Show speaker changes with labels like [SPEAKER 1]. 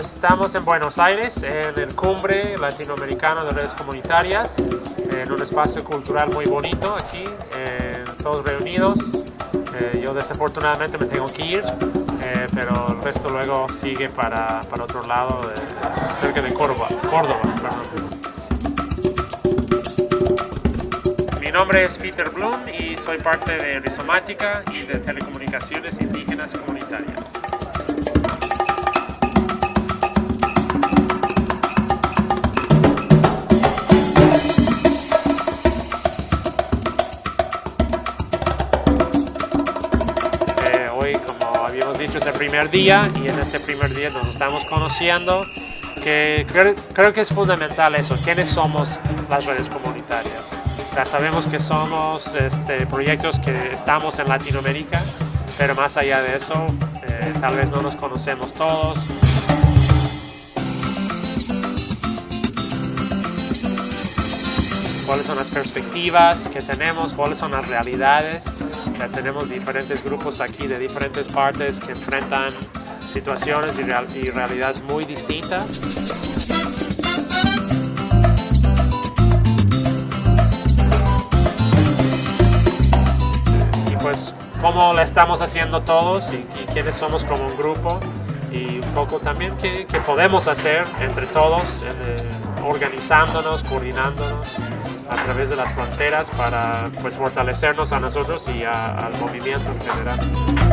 [SPEAKER 1] Estamos en Buenos Aires, en el Cumbre Latinoamericano de Redes Comunitarias, en un espacio cultural muy bonito aquí, eh, todos reunidos. Eh, yo desafortunadamente me tengo que ir, eh, pero el resto luego sigue para, para otro lado, cerca de Córdoba. Córdoba Mi nombre es Peter Blum y soy parte de Rizomática y de Telecomunicaciones Indígenas habíamos dicho, es el primer día y en este primer día nos estamos conociendo, que creo, que es fundamental eso, quiénes somos las redes comunitarias. Ya sabemos que somos este, proyectos que estamos en Latinoamérica, pero más allá de eso, eh, tal vez no nos conocemos todos. cuáles son las perspectivas que tenemos, cuáles son las realidades tenemos diferentes grupos aquí de diferentes partes que enfrentan situaciones y, realidades muy distintas. Y pues cómo la estamos haciendo todos y, quiénes somos como un grupo y un poco también qué, podemos hacer entre todos, eh, organizándonos, coordinándonos a través de las fronteras para pues, fortalecernos a nosotros y al movimiento en general.